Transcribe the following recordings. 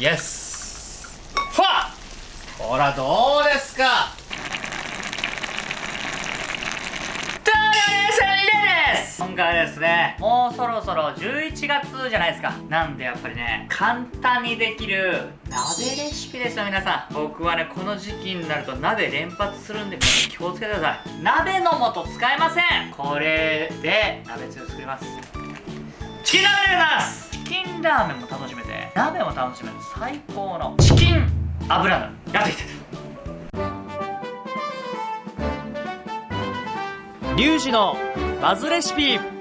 イエスほらどうですか?今回はですねもうそろそろ11月じゃないですか。なんでやっぱりね簡単にできる鍋レシピですよ皆さん。僕はねこの時期になると鍋連発するんで皆さん気をつけてください。鍋の素使えません!これで鍋つゆ作ります。チキンラーメンでございます。チキンラーメンも楽しめて鍋を楽しめる最高のチキン油鍋やっていきた。リュウジのバズレシピ。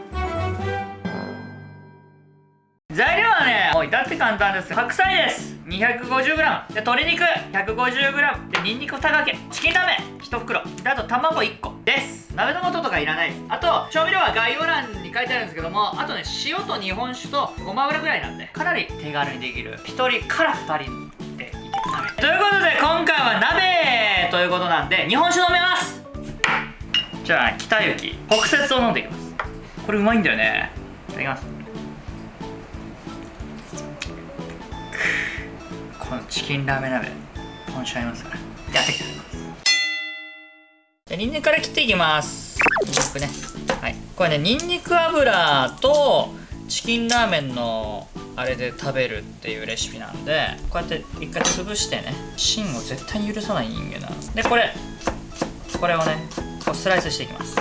もう至って簡単です。白菜です。250g で鶏肉。150g でニンニク2かけ。チキンラーメン。1袋。であと卵1個です。鍋の素とかいらない。ですあと調味料は概要欄に書いてあるんですけども。あとね塩と日本酒とごま油ぐらいなんでかなり手軽にできる。1人から2人でいける。鍋ということで今回は鍋ということなんで日本酒飲めます。じゃあ北行北雪を飲んでいきます。これうまいんだよね。いただきます。このチキンラーメン鍋。ポンチありますから。やっていきたいと思いますじゃニンニクから切っていきます。ニンニクね。はい。これねニンニク油とチキンラーメンのあれで食べるっていうレシピなんでこうやって一回潰してね芯を絶対に許さない人間なの。でこれ。これをねこうスライスしていきます。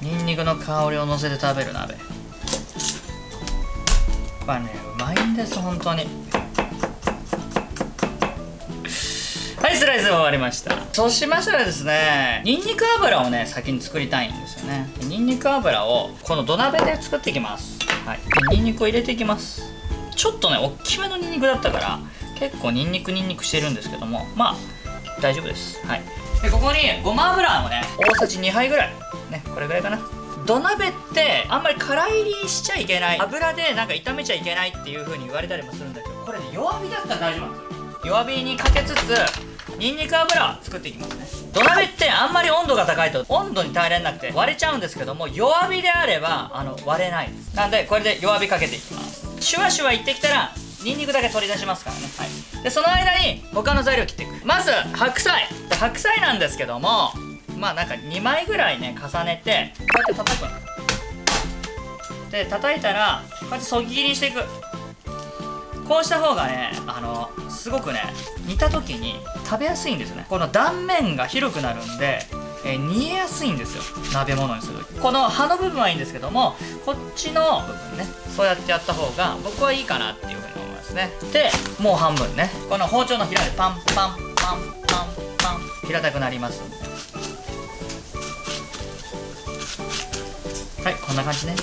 ニンニクの香りをのせて食べる鍋。これねうまいんです本当にスライス終わりました。そうしましたらですねニンニク油をね先に作りたいんですよね。ニンニク油をこの土鍋で作っていきます。はい。でニンニクを入れていきます。ちょっとね大きめのニンニクだったから結構ニンニクニンニクしてるんですけどもまあ大丈夫です。はい。でここにごま油をね大さじ2杯ぐらい。ねこれぐらいかな。土鍋ってあんまり空入りしちゃいけない。油でなんか炒めちゃいけないっていう風に言われたりもするんだけどこれね弱火だったら大丈夫なんですよ。弱火にかけつつニンニク油を作っていきますね。土鍋ってあんまり温度が高いと温度に耐えられなくて割れちゃうんですけども弱火であればあの割れないです。なんでこれで弱火かけていきます。シュワシュワいってきたらニンニクだけ取り出しますからね。はい。でその間に他の材料切っていく。まず白菜。白菜なんですけどもまあなんか2枚ぐらいね重ねてこうやって叩くで叩いたらこうやってそぎ切りにしていく。こうした方がねあのすごくね煮た時に食べやすいんですよね。この断面が広くなるんで、え煮えやすいんですよ。鍋物にする時。この葉の部分はいいんですけどもこっちの部分ねそうやってやった方が僕はいいかなっていうふうに思いますね。でもう半分ね。この包丁のひらでパンパンパンパンパン平たくなります。はいこんな感じね。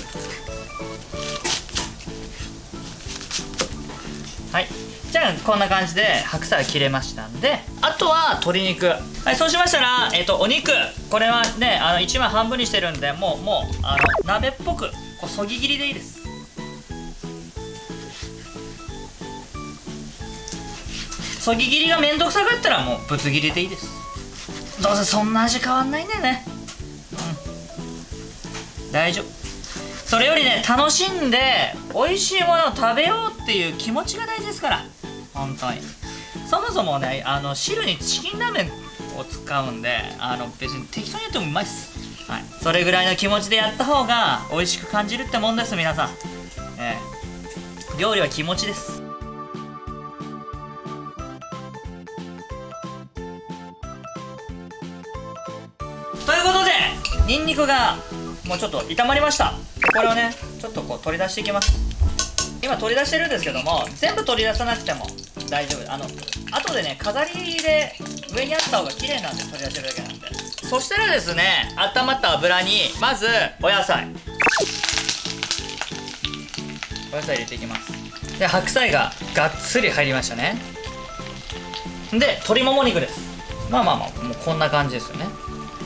はい。じゃあこんな感じで白菜切れましたんであとは鶏肉。はいそうしましたらえっ、とお肉。これはねあの1枚半分にしてるんでもうもうあの鍋っぽくこうそぎ切りでいいです。そぎ切りがめんどくさかったらもうぶつ切りでいいです。どうせそんな味変わんないんだよね。うん。大丈夫。それよりね楽しんで美味しいものを食べようっていう気持ちが大事ですから。本当に。そもそもねあの汁にチキンラーメンを使うんであの別に適当にやってもうまいっす。はい。それぐらいの気持ちでやった方が美味しく感じるってもんです皆さん。ええ。料理は気持ちです。ということでニンニクがもうちょっと炒まりました。これをねちょっとこう取り出していきます。今取り出してるんですけども全部取り出さなくても大丈夫。あの後でね飾りで上にあった方が綺麗なんで取り出してるだけなんで。そしたらですね温まった油にまずお野菜。お野菜入れていきます。で白菜ががっつり入りましたね。で鶏もも肉です。まあまあまあもうこんな感じですよね。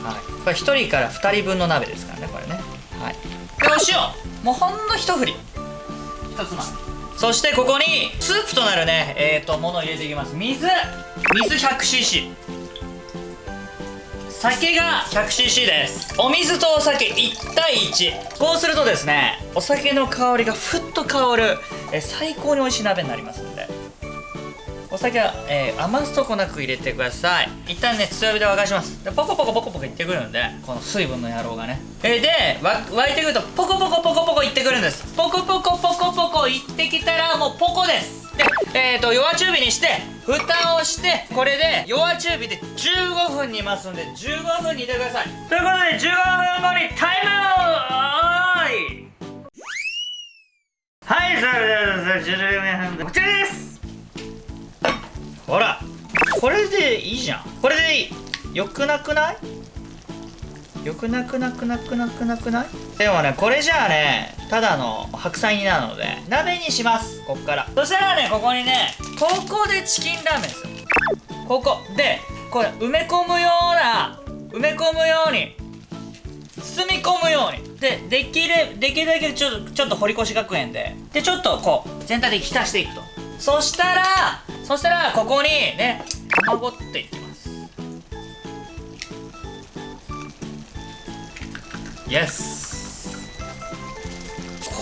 はい。これ1人から2人分の鍋ですからね塩もうほんの一振り。一つまみ。そしてここにスープとなるねえっ、ー、とものを入れていきます。水。水 100cc 酒が 100cc です。お水とお酒1対1こうするとですねお酒の香りがふっと香るえ最高に美味しい鍋になりますんで。お酒は、えー余すとこなく入れてください。一旦ね強火で沸かします。でポコポコポコポコいってくるんでこの水分の野郎がね。えで沸いてくるとポコポコポコポコいってくるんです。ポコポコポコポコいってきたらもうポコです。でえー、と弱中火にして蓋をしてこれで弱中火で15分煮ますんで15分煮てください。ということで15分後にタイムオーイ。はい、それでは10分こちらです。これでいいじゃん。これでいいよくなくない？よくなくなくなくなくなくない？でもねこれじゃあねただの白菜煮なので鍋にします。こっから。そしたらねここにねここでチキンラーメンですよ。ここでこれ埋め込むような埋め込むように包み込むように。でできるできるだけちょっとちょっと堀越学園で。でちょっとこう全体的に浸していくと。そしたらそしたらここにね卵っていきます。イエス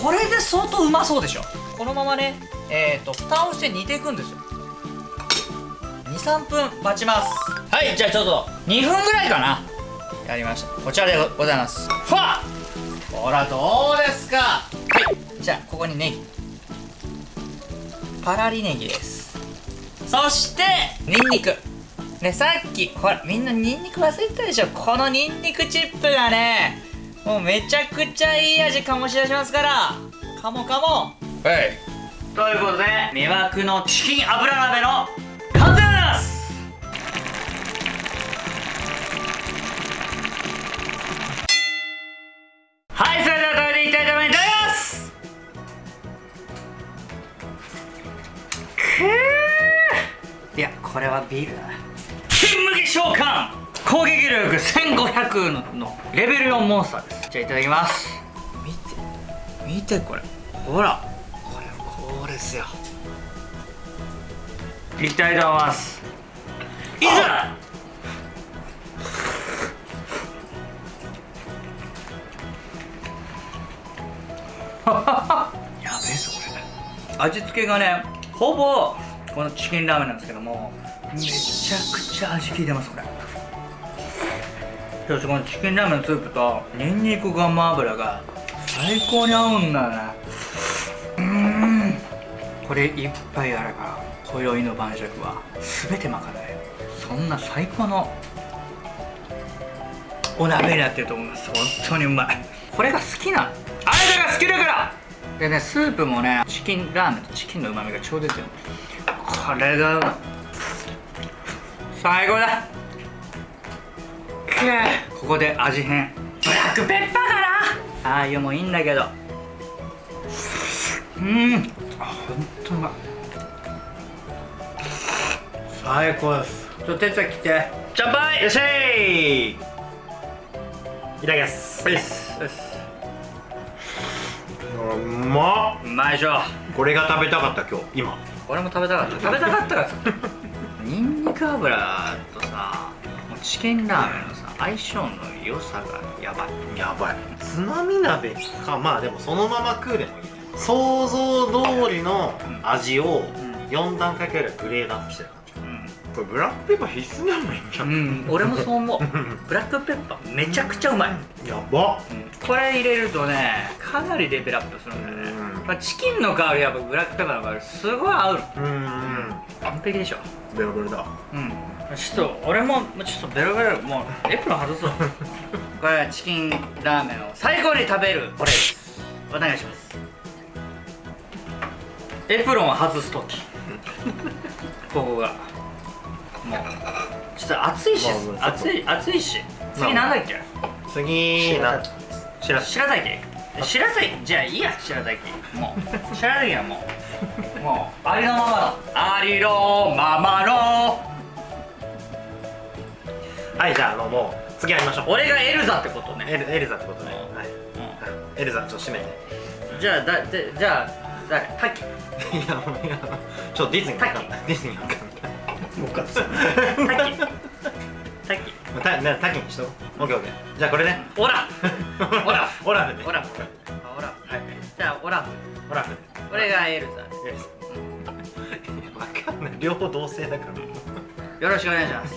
これで相当うまそうでしょ。このままねえっ、ー、と蓋をして煮ていくんですよ。23分待ちます。はいじゃあちょっと。2分ぐらいかな。やりました。こちらでございます。ふわっほらどうですか？はい。じゃあここにネギ。パラリネギですそしてニンニク。ねさっきほらみんなニンニク忘れてたでしょ？このニンニクチップがねもうめちゃくちゃいい味醸し出しますから。カモカモ。はい。ということで魅惑のチキン油鍋の完成これはビールだ。な金麦召喚。攻撃力1500ののレベル4モンスターです。じゃあいただきます。見て。見てこれ。ほら。これこれですよ。いきたいと思います。いざ。やべえぞこれ。味付けがねほぼこのチキンラーメンなんですけどもめちゃくちゃ味効いてますこれ。そしこのチキンラーメンのスープとニンニクごま油が最高に合うんだよね。うん。これ一杯あれば今宵の晩酌は全て賄えるそんな最高のお鍋になってると思います。本当にうまい。これが好きなあなたが好きだから。でねスープもねチキンラーメンとチキンのうまみがちょうど出てるこれが最高だ。ここで味変。ブラックペッパーかな。ああいうもいいんだけど。うん。あほんとうまい最高です。ちょっと手伝い来て。乾杯。いらっしゃいいただきます。ですですうまっ。うまいでしょ。これが食べたかった今日。今。俺も食べたかった。食べたかった。からさニンニク油とさもうチキンラーメンのさ相性の良さがやばい。やばい。つまみ鍋かまあでもそのまま食うで。もいい想像通りの味をん。4段階くらいグレードアップしてる感じ。これブラックペッパー必須でもいいんじゃうん、うん、俺もそう思う。ブラックペッパーめちゃくちゃうまい、やば。これ入れるとねかなりレベルアップするんだよね、うん。まあ、チキンの香りやっぱブラックペッパーの香りすごい合うの。うん。うん。完璧でしょベロベロだ。うん。ちょっと俺もちょっとベロベロもうエプロン外そう。これはチキンラーメンを最後に食べる。俺です。お願いします。エプロンを外す時。ここが。もうちょっと暑いし。まあ暑い暑いし。次なんだっけ？次なしらす白滝白滝じゃあいいや白滝もう。白滝はもう。もう。ありのままの。ありのままの。はいじゃああのもう次やりましょう。俺がエルザってことね。エルエルザってことね。うん。はい。うん。エルザちょっと締めてじゃあだでじゃあ誰？タッキいやもういやちょっとディズニーわかんない。ディズニーわかんない。もうかったタキたなタキにしとこう。オッケーオッケー。じゃあこれね。オラ オラオラフでオラフあオラフじゃあオラフオラフこれがエルザエルザ わかんない。両方同性だから。よろしくお願いします